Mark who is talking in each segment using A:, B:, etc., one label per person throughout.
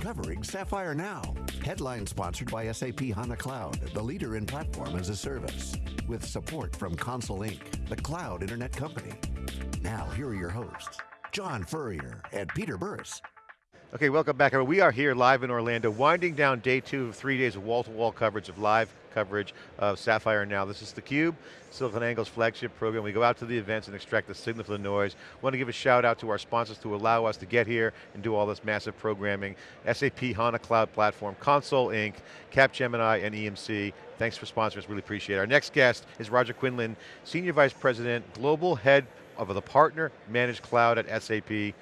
A: covering Sapphire Now. Headline sponsored by SAP HANA Cloud, the leader in platform as a service. With support from Console Inc., the cloud internet company. Now, here are your hosts, John Furrier and Peter Burris.
B: Okay, welcome back. We are here live in Orlando, winding down day two of three days of wall-to-wall -wall coverage of live coverage of Sapphire Now. This is theCUBE, SiliconANGLE's flagship program. We go out to the events and extract the signal from the noise. Want to give a shout out to our sponsors to allow us to get here and do all this massive programming. SAP HANA Cloud Platform, Console Inc., Capgemini, and EMC. Thanks for sponsoring us, really appreciate it. Our next guest is Roger Quinlan, Senior Vice President, Global Head of the Partner Managed Cloud at SAP.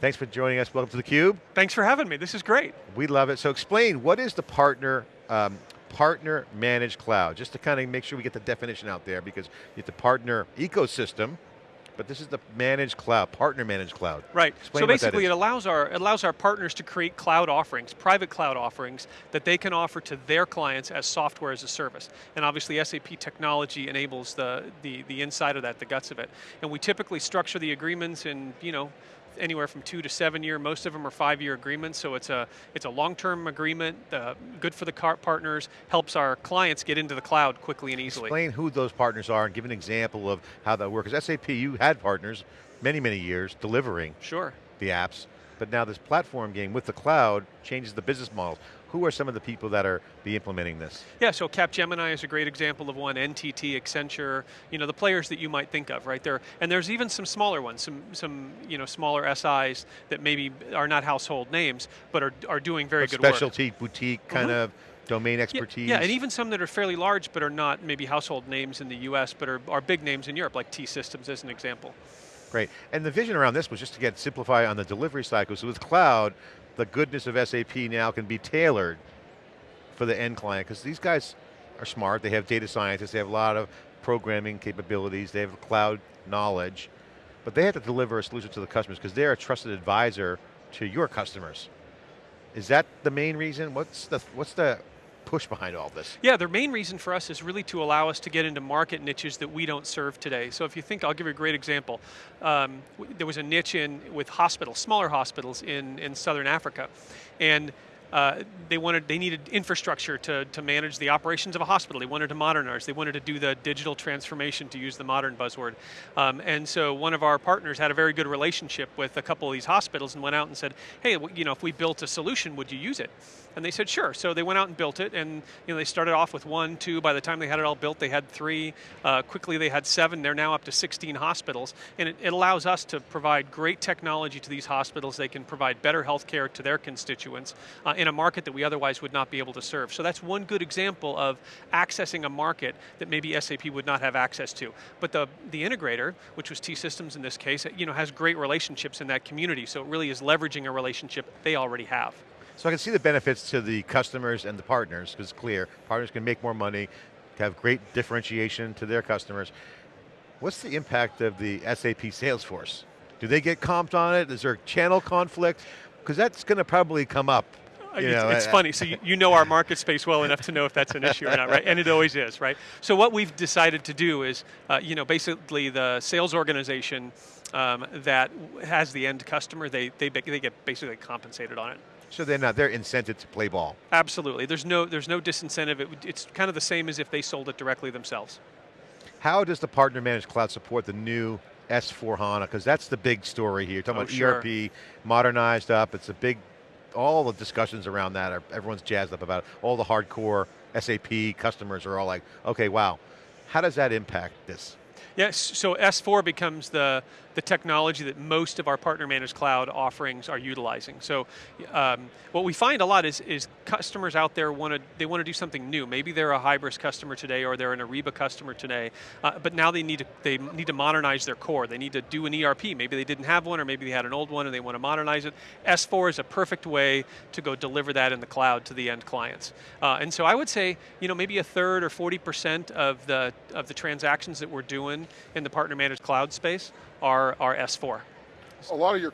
B: Thanks for joining us, welcome to theCUBE.
C: Thanks for having me, this is great.
B: We love it. So explain, what is the partner, um, partner managed cloud? Just to kind of make sure we get the definition out there because it's the partner ecosystem, but this is the managed cloud, partner managed cloud.
C: Right,
B: Explain
C: so basically it allows, our, it allows our partners to create cloud offerings, private cloud offerings, that they can offer to their clients as software as a service. And obviously SAP technology enables the, the, the inside of that, the guts of it. And we typically structure the agreements in, you know, anywhere from two to seven year, most of them are five year agreements, so it's a, it's a long-term agreement, uh, good for the partners, helps our clients get into the cloud quickly and easily.
B: Explain who those partners are and give an example of how that works. Because SAP, you had partners many, many years delivering
C: sure.
B: the apps, but now this platform game with the cloud changes the business models. Who are some of the people that are be implementing this?
C: Yeah, so Capgemini is a great example of one, NTT, Accenture, you know, the players that you might think of, right? There, and there's even some smaller ones, some, some you know, smaller SIs that maybe are not household names, but are, are doing very
B: but
C: good
B: specialty,
C: work.
B: boutique kind mm -hmm. of domain expertise.
C: Yeah, yeah, and even some that are fairly large but are not maybe household names in the US, but are, are big names in Europe, like T-Systems as an example.
B: Great, and the vision around this was just to get simplify on the delivery cycle. So with cloud, the goodness of SAP now can be tailored for the end client, because these guys are smart, they have data scientists, they have a lot of programming capabilities, they have cloud knowledge, but they have to deliver a solution to the customers because they're a trusted advisor to your customers. Is that the main reason? What's the, what's the push behind all this?
C: Yeah, the main reason for us is really to allow us to get into market niches that we don't serve today. So if you think, I'll give you a great example. Um, there was a niche in with hospitals, smaller hospitals in, in Southern Africa. And uh, they wanted, they needed infrastructure to, to manage the operations of a hospital. They wanted to modernize. They wanted to do the digital transformation, to use the modern buzzword. Um, and so one of our partners had a very good relationship with a couple of these hospitals and went out and said, hey, you know, if we built a solution, would you use it? And they said, sure. So they went out and built it, and you know, they started off with one, two, by the time they had it all built, they had three. Uh, quickly they had seven, they're now up to 16 hospitals. And it, it, allows us to provide great technology to these hospitals. They can provide better health care to their constituents uh, in a market that we otherwise would not be able to serve. So that's one good example of accessing a market that maybe SAP would not have access to. But the, the integrator, which was T-Systems in this case, you know, has great relationships in that community, so it really is leveraging a relationship they already have.
B: So I can see the benefits to the customers and the partners, because it's clear, partners can make more money, have great differentiation to their customers. What's the impact of the SAP sales force? Do they get comped on it? Is there channel conflict? Because that's going to probably come up
C: you know, it's, funny, so you, you, know our market space well enough to know if that's an issue or not, right? And it always is, right? So what we've decided to do is, uh, you know, basically the sales organization um, that has the end customer, they, they, they get basically compensated on it.
B: So they're not, they're incented to play ball.
C: Absolutely, there's no, there's no disincentive. It, it's kind of the same as if they sold it directly themselves.
B: How does the partner managed cloud support the new S4 HANA? Because that's the big story here. You're talking oh, about sure. ERP, modernized up, it's a big, all the discussions around that, are, everyone's jazzed up about it. All the hardcore SAP customers are all like, okay, wow. How does that impact this?
C: Yes, so S4 becomes the, the technology that most of our partner managed cloud offerings are utilizing. So um, what we find a lot is, is customers out there want to they want to do something new. Maybe they're a Hybris customer today or they're an Ariba customer today, uh, but now they need to they need to modernize their core. They need to do an ERP. Maybe they didn't have one or maybe they had an old one and they want to modernize it. S4 is a perfect way to go deliver that in the cloud to the end clients. Uh, and so I would say, you know, maybe a third or 40% of the of the transactions that we're doing in the partner managed cloud space are, are S4.
D: A lot of your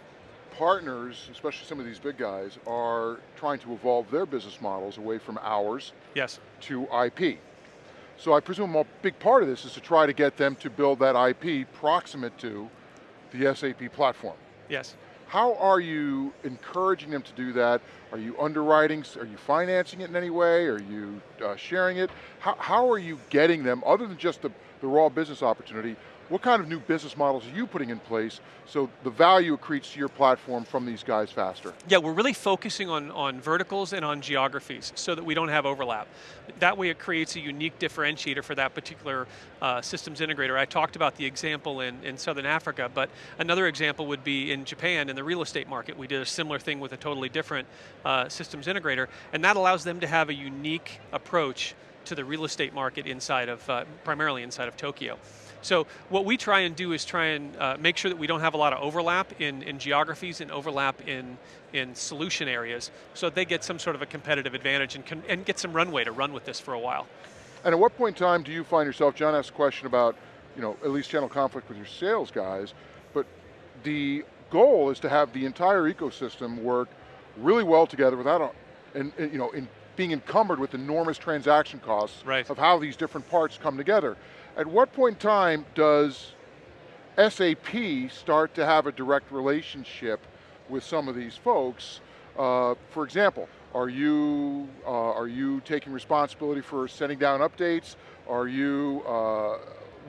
D: partners, especially some of these big guys, are trying to evolve their business models away from hours
C: yes.
D: to IP. So I presume a big part of this is to try to get them to build that IP proximate to the SAP platform.
C: Yes.
D: How are you encouraging them to do that? Are you underwriting, are you financing it in any way? Are you uh, sharing it? How, how are you getting them, other than just the, the raw business opportunity, what kind of new business models are you putting in place so the value accretes to your platform from these guys faster?
C: Yeah, we're really focusing on, on verticals and on geographies so that we don't have overlap. That way it creates a unique differentiator for that particular uh, systems integrator. I talked about the example in, in Southern Africa, but another example would be in Japan in the real estate market. We did a similar thing with a totally different uh, systems integrator, and that allows them to have a unique approach to the real estate market inside of, uh, primarily inside of Tokyo. So what we try and do is try and uh, make sure that we don't have a lot of overlap in, in geographies and overlap in, in solution areas so they get some sort of a competitive advantage and, can, and get some runway to run with this for a while.
D: And at what point in time do you find yourself, John asked a question about, you know, at least channel conflict with your sales guys, but the goal is to have the entire ecosystem work really well together without, a, and, and you know, in being encumbered with enormous transaction costs
C: right.
D: of how these different parts come together. At what point in time does SAP start to have a direct relationship with some of these folks? Uh, for example, are you, uh, are you taking responsibility for sending down updates? Are you uh,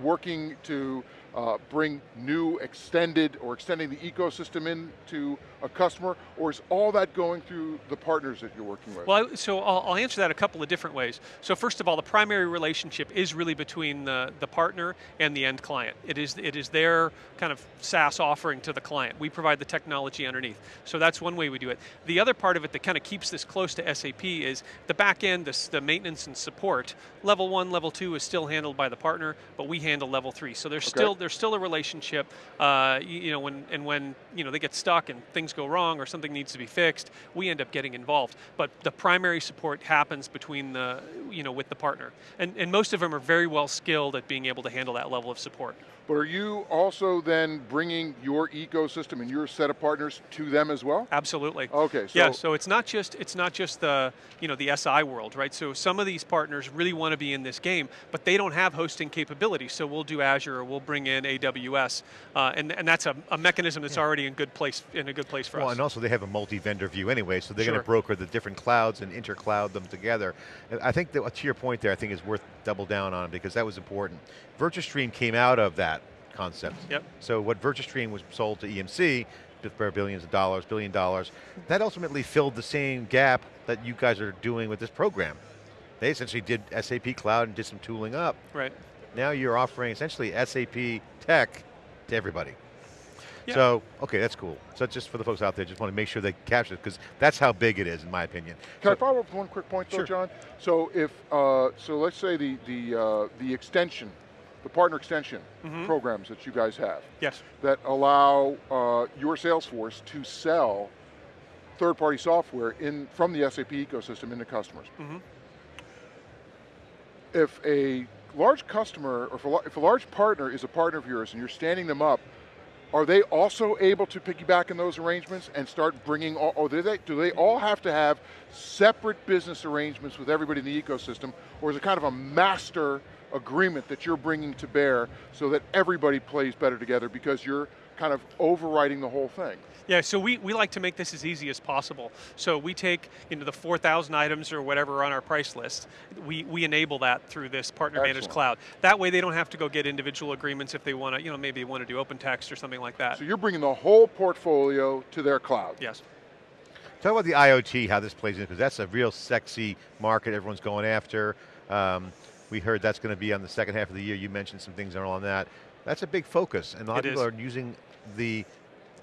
D: working to uh, bring new extended or extending the ecosystem into a customer, or is all that going through the partners that you're working with?
C: Well, so I'll, I'll, answer that a couple of different ways. So first of all, the primary relationship is really between the, the partner and the end client. It is, it is their kind of SaaS offering to the client. We provide the technology underneath. So that's one way we do it. The other part of it that kind of keeps this close to SAP is the back end, the, the maintenance and support. Level one, level two is still handled by the partner, but we handle level three. So there's okay. still there's still a relationship, uh, you, know, when and when you know they get stuck and things go wrong or something needs to be fixed, we end up getting involved. But the primary support happens between the, you know, with the partner. And, and most of them are very well skilled at being able to handle that level of support.
D: But are you also then bringing your ecosystem and your set of partners to them as well?
C: Absolutely.
D: Okay.
C: So yeah. So it's not just it's not just the you know the SI world, right? So some of these partners really want to be in this game, but they don't have hosting capability. So we'll do Azure, or we'll bring in AWS, uh, and and that's a, a mechanism that's yeah. already in good place in a good place for
B: well,
C: us.
B: Well, and also they have a multi-vendor view anyway, so they're
C: sure.
B: going to broker the different clouds and intercloud them together. And I think that to your point there, I think is worth double down on because that was important. VirtuStream came out of that concept.
C: Yep.
B: So what VirtuStream was sold to EMC for billions of dollars, billion dollars, that ultimately filled the same gap that you guys are doing with this program. They essentially did SAP Cloud and did some tooling up.
C: Right.
B: Now you're offering essentially SAP tech to everybody.
C: Yeah.
B: So, okay, that's cool. So just for the folks out there, just want to make sure they capture it, because that's how big it is, in my opinion.
D: Can
B: so,
D: I follow up with one quick point though,
B: sure.
D: John? So if, uh, so let's say the, the, uh, the extension the partner extension mm -hmm. programs that you guys have.
C: Yes.
D: That allow uh, your sales force to sell third-party software in from the SAP ecosystem into customers. Mm -hmm. If a large customer, or if a, if a large partner is a partner of yours and you're standing them up, are they also able to piggyback in those arrangements and start bringing, all, or do they, do they all have to have separate business arrangements with everybody in the ecosystem, or is it kind of a master agreement that you're bringing to bear so that everybody plays better together because you're kind of overriding the whole thing.
C: Yeah, so we, we like to make this as easy as possible. So we take you know, the 4,000 items or whatever on our price list, we, we enable that through this partner
D: Excellent.
C: managed cloud. That way they don't have to go get individual agreements if they want to, you know, maybe want to do OpenText or something like that.
D: So you're bringing the whole portfolio to their cloud.
C: Yes.
B: Talk about the IoT, how this plays in, because that's a real sexy market everyone's going after. Um, we heard that's going to be on the second half of the year. You mentioned some things on that. That's a big focus, and a lot
C: it
B: of people
C: is.
B: are using the,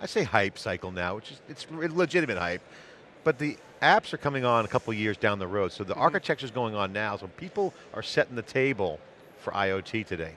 B: I say hype cycle now, which is it's legitimate hype, but the apps are coming on a couple years down the road, so the mm -hmm. architecture is going on now, so people are setting the table for IoT today.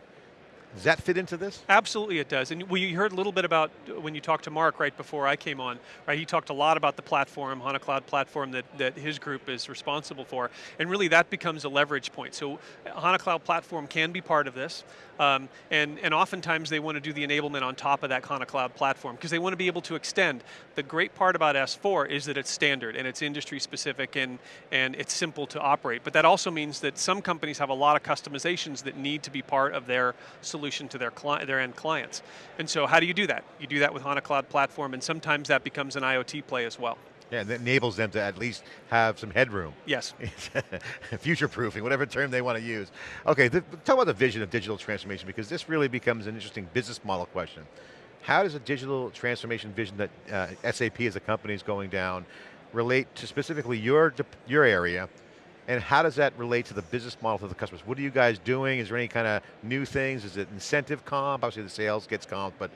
B: Does that fit into this?
C: Absolutely it does. And we heard a little bit about, when you talked to Mark right before I came on, right, he talked a lot about the platform, HANA Cloud platform that, that his group is responsible for. And really that becomes a leverage point. So HANA Cloud platform can be part of this. Um, and, and oftentimes they want to do the enablement on top of that HANA Cloud platform because they want to be able to extend. The great part about S4 is that it's standard and it's industry specific and, and it's simple to operate. But that also means that some companies have a lot of customizations that need to be part of their solution solution to their, their end clients. And so how do you do that? You do that with HANA Cloud Platform, and sometimes that becomes an IoT play as well.
B: Yeah, that enables them to at least have some headroom.
C: Yes.
B: Future proofing, whatever term they want to use. Okay, the, talk about the vision of digital transformation because this really becomes an interesting business model question. How does a digital transformation vision that uh, SAP as a company is going down relate to specifically your, your area and how does that relate to the business model for the customers? What are you guys doing? Is there any kind of new things? Is it incentive comp? Obviously the sales gets comp, but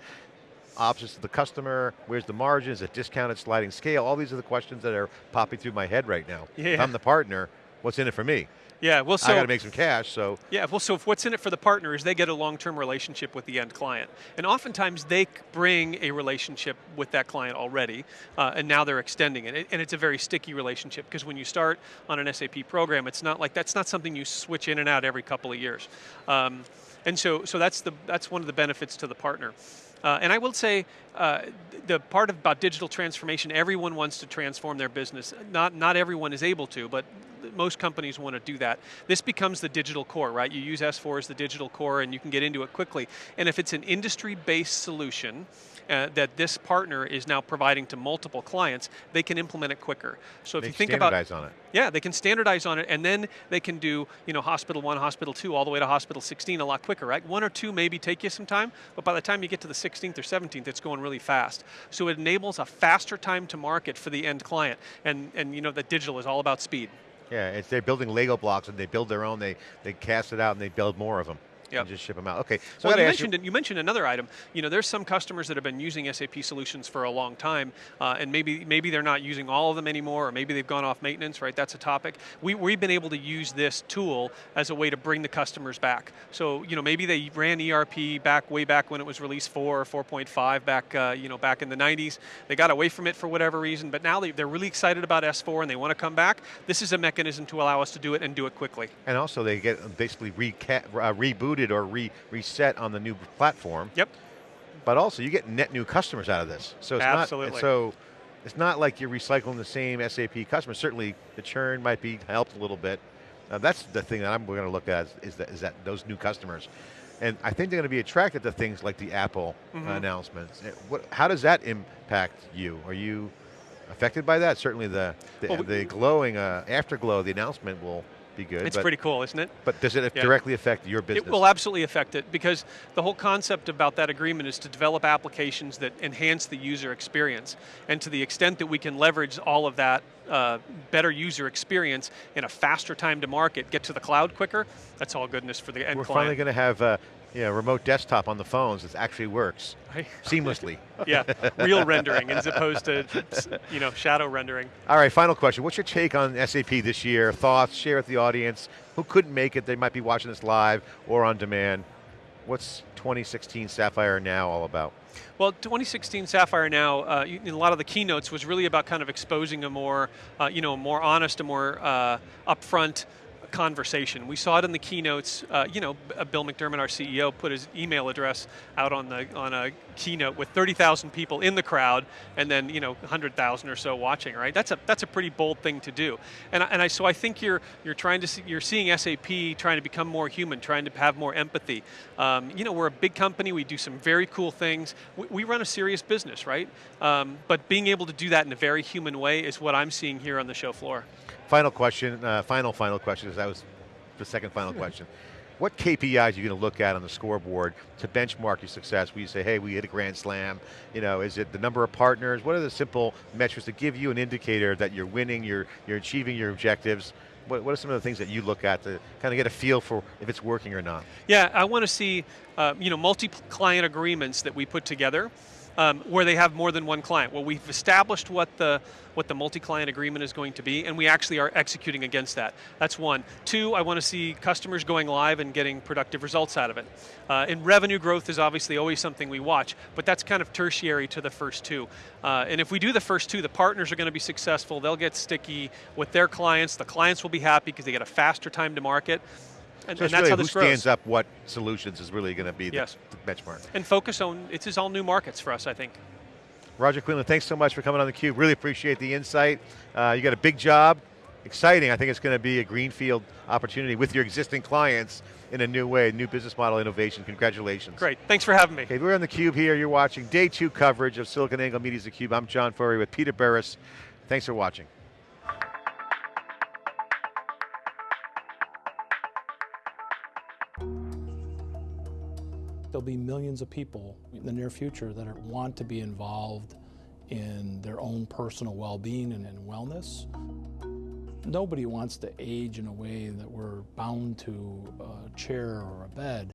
B: options to the customer, where's the margin, is it discounted sliding scale? All these are the questions that are popping through my head right now.
C: Yeah.
B: If I'm the partner, what's in it for me?
C: Yeah, well, so
B: I got to make some cash. So
C: yeah, well, so what's in it for the partner is they get a long-term relationship with the end client, and oftentimes they bring a relationship with that client already, uh, and now they're extending it, and it's a very sticky relationship because when you start on an SAP program, it's not like that's not something you switch in and out every couple of years, um, and so so that's the that's one of the benefits to the partner. Uh, and I will say, uh, the part about digital transformation, everyone wants to transform their business. Not, not everyone is able to, but most companies want to do that. This becomes the digital core, right? You use S4 as the digital core and you can get into it quickly. And if it's an industry-based solution, uh, that this partner is now providing to multiple clients, they can implement it quicker. So if
B: they
C: you think
B: about
C: standardize
B: on it.
C: Yeah, they can standardize on it, and then they can do you know hospital one, hospital two, all the way to hospital 16 a lot quicker, right? One or two maybe take you some time, but by the time you get to the 16th or 17th, it's going really fast. So it enables a faster time to market for the end client, and and you know that digital is all about speed.
B: Yeah, they're building Lego blocks and they build their own, they, they cast it out and they build more of them. Yep. And just ship them out. Okay.
C: So well, you mentioned you, you, mentioned another item. You know, there's some customers that have been using SAP solutions for a long time, uh, and maybe maybe they're not using all of them anymore, or maybe they've gone off maintenance. Right, that's a topic. We we've been able to use this tool as a way to bring the customers back. So you know, maybe they ran ERP back way back when it was released four or 4.5 back uh, you know back in the 90s. They got away from it for whatever reason, but now they, they're really excited about S4 and they want to come back. This is a mechanism to allow us to do it and do it quickly.
B: And also, they get basically uh, rebooted or re reset on the new platform.
C: Yep.
B: But also you get net new customers out of this. So it's
C: Absolutely.
B: not so it's not like you're recycling the same SAP customers. Certainly the churn might be helped a little bit. Uh, that's the thing that I'm going to look at is that, is that those new customers. And I think they're going to be attracted to things like the Apple mm -hmm. announcements. Eh, what, how does that impact you? Are you affected by that? Certainly the, the, well, the glowing uh, afterglow, the announcement will be good.
C: It's pretty cool, isn't it?
B: But does it yeah. directly affect your business?
C: It will absolutely affect it because the whole concept about that agreement is to develop applications that enhance the user experience. And to the extent that we can leverage all of that uh, better user experience in a faster time to market, get to the cloud quicker, that's all goodness for the end
B: We're
C: client.
B: finally going to have uh, know, remote desktop on the phones, it actually works seamlessly.
C: yeah, real rendering as opposed to you know shadow rendering.
B: All right, final question. What's your take on SAP this year? Thoughts, share with the audience. Who couldn't make it, they might be watching this live or on demand. What's 2016 Sapphire Now all about?
C: Well, 2016 Sapphire Now, uh, in a lot of the keynotes was really about kind of exposing a more, uh, you know, more honest, a more uh, upfront conversation. We saw it in the keynotes. Uh, you know, uh, Bill McDermott, our CEO, put his email address out on the on a keynote with 30,000 people in the crowd, and then you know 100,000 or so watching. Right? That's a that's a pretty bold thing to do. And and I so I think you're you're trying to see, you're seeing SAP trying to become more human, trying to have more empathy. Um, you know, we're a big company. We do some very cool things. We, we run a serious business, right? Um, but being able to do that in a very human way is what I'm seeing here on the show floor.
B: Final question, uh, final, final question, because that was the second final question. What KPIs are you going to look at on the scoreboard to benchmark your success? Where you say, hey, we hit a grand slam. You know, is it the number of partners? What are the simple metrics that give you an indicator that you're winning, you're, you're achieving your objectives? What, what are some of the things that you look at to kind of get a feel for if it's working or not?
C: Yeah, I want to see, uh, you know, multi-client agreements that we put together um, where they have more than one client. Well, we've established what the what the multi-client agreement is going to be, and we actually are executing against that. That's one. Two, I want to see customers going live and getting productive results out of it. Uh, and revenue growth is obviously always something we watch, but that's kind of tertiary to the first two. Uh, and if we do the first two, the partners are going to be successful, they'll get sticky with their clients, the clients will be happy because they get a faster time to market,
B: and, so and that's really how this who stands up what solutions is really going to be the,
C: yes.
B: the benchmark.
C: And focus on, it's just all new markets for us, I think.
B: Roger Quinlan, thanks so much for coming on theCUBE. Really appreciate the insight. Uh, you got a big job. exciting. I think it's going to be a greenfield opportunity with your existing clients in a new way, new business model innovation. Congratulations.
C: Great, thanks for having me.
B: Okay, we're on theCUBE here. You're watching day two coverage of SiliconANGLE Media's theCUBE. I'm John Furrier with Peter Burris. Thanks for watching.
E: There'll be millions of people in the near future that are, want to be involved in their own personal well-being and in wellness. Nobody wants to age in a way that we're bound to a chair or a bed.